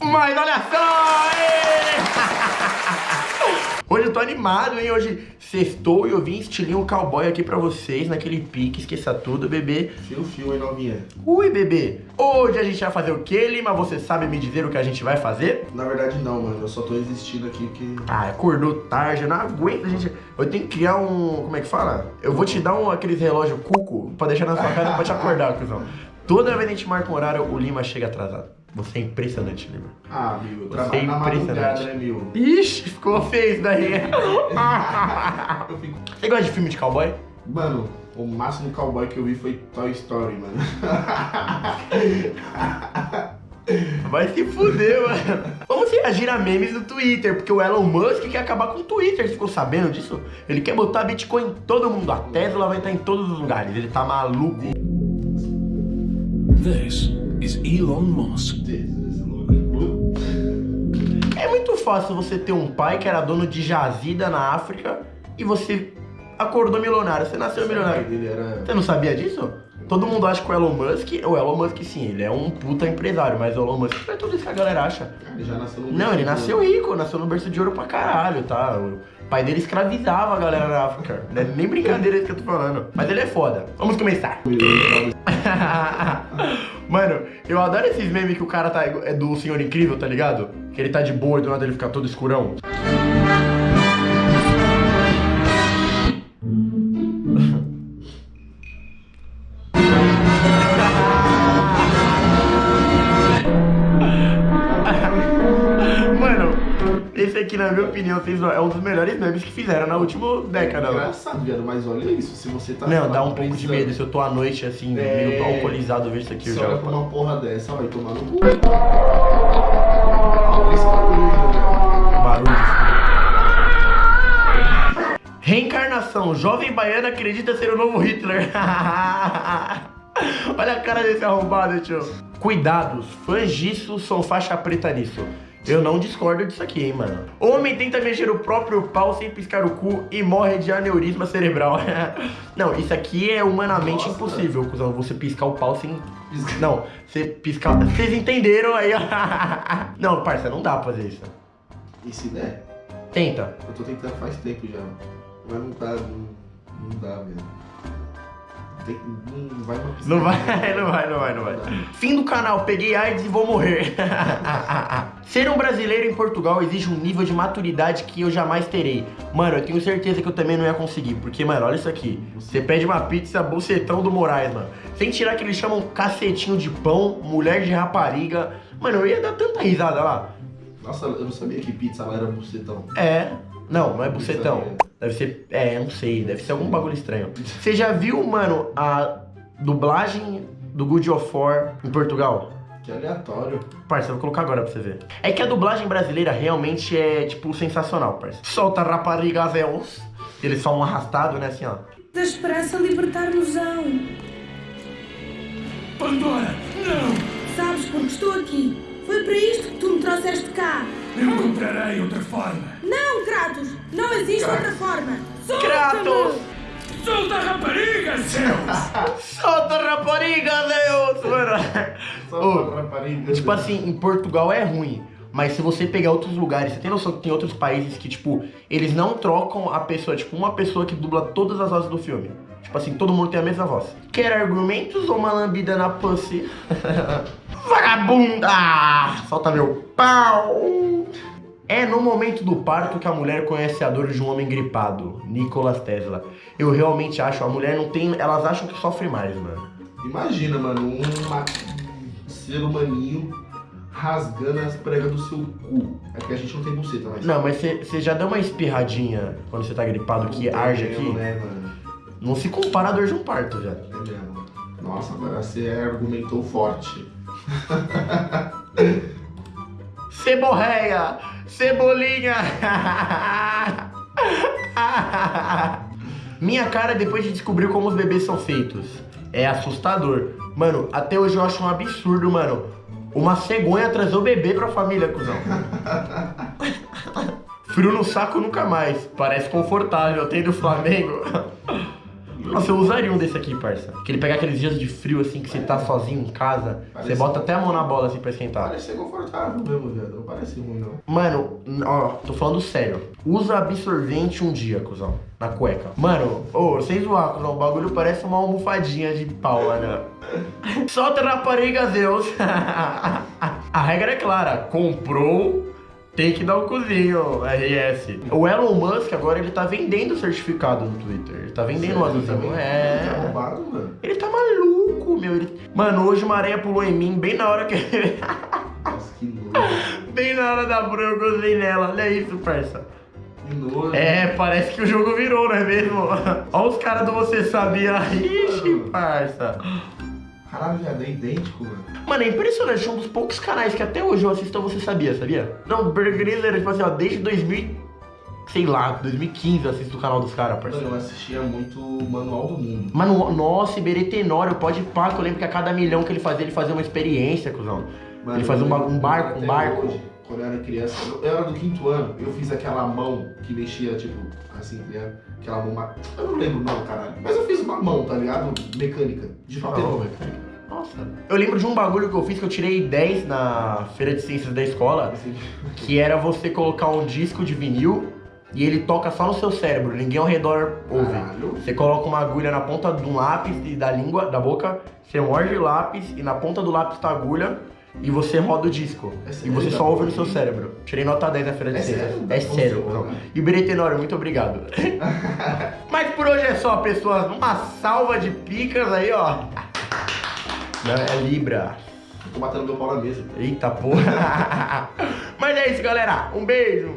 Mas olha só! Hoje eu tô animado, hein? Hoje sextou e eu vim estilinho cowboy aqui pra vocês, naquele pique, esqueça tudo, bebê. Fio, fio, hein, novinha? Ui, bebê. Hoje a gente vai fazer o quê, Lima? Você sabe me dizer o que a gente vai fazer? Na verdade não, mano. Eu só tô existindo aqui porque... Ah, acordou tarde, eu não aguento, gente. Eu tenho que criar um... Como é que fala? Eu vou te dar um, aqueles relógios cuco pra deixar na sua casa pra te acordar, cuzão. Toda vez que a gente marca um horário, o Lima chega atrasado. Você é impressionante, Lima. Ah. Eu Você trabalho é na impressionante. madrugada, né, meu? Ixi, ficou feio isso daí. Eu fico... Você gosta de filme de cowboy? Mano, o máximo cowboy que eu vi foi Toy Story, mano. Vai se fuder, mano. Vamos reagir a memes do Twitter, porque o Elon Musk quer acabar com o Twitter. Você ficou sabendo disso? Ele quer botar Bitcoin em todo mundo. A Tesla vai estar em todos os lugares. Ele tá maluco. This is Elon Musk. É muito fácil você ter um pai que era dono de jazida na África e você acordou milionário. Você nasceu milionário. Você não sabia disso? Todo mundo acha que o Elon Musk, o Elon Musk sim, ele é um puta empresário, mas o Elon Musk não é tudo isso que a galera acha. Ele já nasceu no... Não, ele nasceu rico, nasceu no berço de ouro pra caralho, tá? O pai dele escravizava a galera na África. Não é nem brincadeira isso que eu tô falando. Mas ele é foda. Vamos começar. Mano, eu adoro esses memes que o cara tá é do Senhor Incrível, tá ligado? Que ele tá de boa e do nada ele fica todo escurão. Na minha opinião, fez- é um dos melhores memes que fizeram na última década. É mano. engraçado, viado, mas olha isso. Se você tá... Não, dá um pouco de medo. Se eu tô à noite, assim, É. meio alcoolizado, eu vejo isso aqui, eu Você já... uma porra dessa, vai tomar no cu. Velho. Barulho. Reencarnação. Jovem baiana acredita ser o novo Hitler. Olha a cara desse arrombado, tio. Cuidados. Fãs disso são faixa preta nisso. Eu não discordo disso aqui, hein, mano. Homem tenta mexer o próprio pau sem piscar o cu e morre de aneurisma cerebral. não, isso aqui é humanamente Nossa. impossível, cuzão. Você piscar o pau sem... Não, você piscar... Vocês entenderam aí, ó. não, parça, não dá pra fazer isso. E se der? Tenta. Eu tô tentando faz tempo já. Mas não tá. Não, não dá, velho. Tem, não vai. Não vai, não vai, não vai, não vai. Fim do canal, peguei AIDS e vou morrer. Ser um brasileiro em Portugal exige um nível de maturidade que eu jamais terei. Mano, eu tenho certeza que eu também não ia conseguir. Porque, mano, olha isso aqui. Você pede uma pizza bucetão do Moraes, mano. Sem tirar que eles chamam cacetinho de pão, mulher de rapariga. Mano, eu ia dar tanta risada lá. Nossa, eu não sabia que pizza lá era bucetão. É. Não, não é bucetão. Deve ser. É, não sei. Deve ser algum bagulho estranho. Você já viu, mano, a dublagem do Good of War em Portugal? Que aleatório. Parça, eu vou colocar agora pra você ver. É que a dublagem brasileira realmente é, tipo, sensacional, parça. Solta rapariga véus. Eles falam arrastado, né, assim, ó. Da esperança libertar-nos-ão. Pandora, não! Sabes porque estou aqui. Foi para isto que tu me trouxeste cá. Eu encontrarei outra forma. Não, Kratos! Não existe outra forma. Kratos! Solta-me! Solta rapariga, Zeus! Solta rapariga Ô, pra rapariga. Tipo assim, em Portugal é ruim. Mas se você pegar outros lugares, você tem noção que tem outros países que, tipo, eles não trocam a pessoa, tipo, uma pessoa que dubla todas as vozes do filme. Tipo assim, todo mundo tem a mesma voz. Quer argumentos ou uma lambida na pussy? Vagabunda! Solta meu pau! É no momento do parto que a mulher conhece a dor de um homem gripado. Nicolas Tesla. Eu realmente acho, a mulher não tem. Elas acham que sofre mais, mano. Imagina, mano, um ser humaninho rasgando as pregas do seu cu. É que a gente não tem buceta, mas. Não, mas você já deu uma espirradinha quando você tá gripado que arde aqui? Né, mano? Não se compara a dor de um parto, velho. É mesmo. Nossa, agora você argumentou forte. Ceborreia! Cebolinha! Minha cara depois de descobrir como os bebês são feitos. É assustador. Mano, até hoje eu acho um absurdo, mano. Uma cegonha trazer o bebê pra família, cuzão. Frio no saco nunca mais. Parece confortável. Tem do Flamengo. Nossa, eu usaria um desse aqui, parça. Que ele pega aqueles dias de frio, assim, que você tá sozinho em casa. Você Parece- bota até a mão na bola, assim, pra esquentar. Parece ser confortável mesmo, viado. Não parece ruim, não. Mano, ó, tô falando sério. Usa absorvente um dia, cuzão. Na cueca. Mano, ô, sem zoar, cuzão. O bagulho parece uma almofadinha de pau, mano. Solta na rapariga, Zeus. A regra é clara. Comprou, tem que dar o cozinho. RS. O Elon Musk agora, ele tá vendendo certificado no Twitter. Ele tá vendendo o Sério, azulzinho. Tá É. roubado, mano. Ele tá maluco, meu. Ele- Mano, hoje uma areia pulou em mim bem na hora que... Nossa, que nojo. bem na hora da bruna eu gozei nela. Olha isso, parça. Que nojo. É, parece que o jogo virou, não é mesmo? Olha os caras do Você Sabia. Ixi, parça. Caralho, viado, é idêntico, mano. Mano, é impressionante. É um dos poucos canais que até hoje eu assisto Você Sabia, sabia? Não, Grylls era, tipo assim, ó, desde 2000... Sei lá, 2015 eu assisto o canal dos caras, Mano, parceiro. eu assistia muito Manual do Mundo. Mano, nossa, Iberê Tenório, pode pá, que eu lembro que a cada milhão que ele fazia, ele fazia uma experiência, cuzão. Mano, ele fazia um, um barco, um barco. hoje, quando eu era criança, eu, eu era do quinto ano, eu fiz aquela mão que mexia, tipo, assim, ligado? Aquela mão. Eu não lembro não, caralho. Mas eu fiz uma mão, tá ligado? Mecânica. De papel. Nossa. Eu lembro de um bagulho que eu fiz que eu tirei 10 na feira de ciências da escola, Assim, que era você colocar um disco de vinil e ele toca só no seu cérebro, ninguém ao redor ouve. Caralho. Você coloca uma agulha na ponta de um lápis e da língua, da boca, você morde o lápis e na ponta do lápis tá a agulha e você roda o disco. É e você só ouve no seu cérebro. Tirei nota 10 na feira de É ciências. sério? É sério. E Beretenório, muito obrigado. Mas por hoje é só, pessoas. Uma salva de picas aí, ó. Não, é Libra. Tô batendo meu pau na mesa. Eita porra. Mas é isso, galera. Um beijo.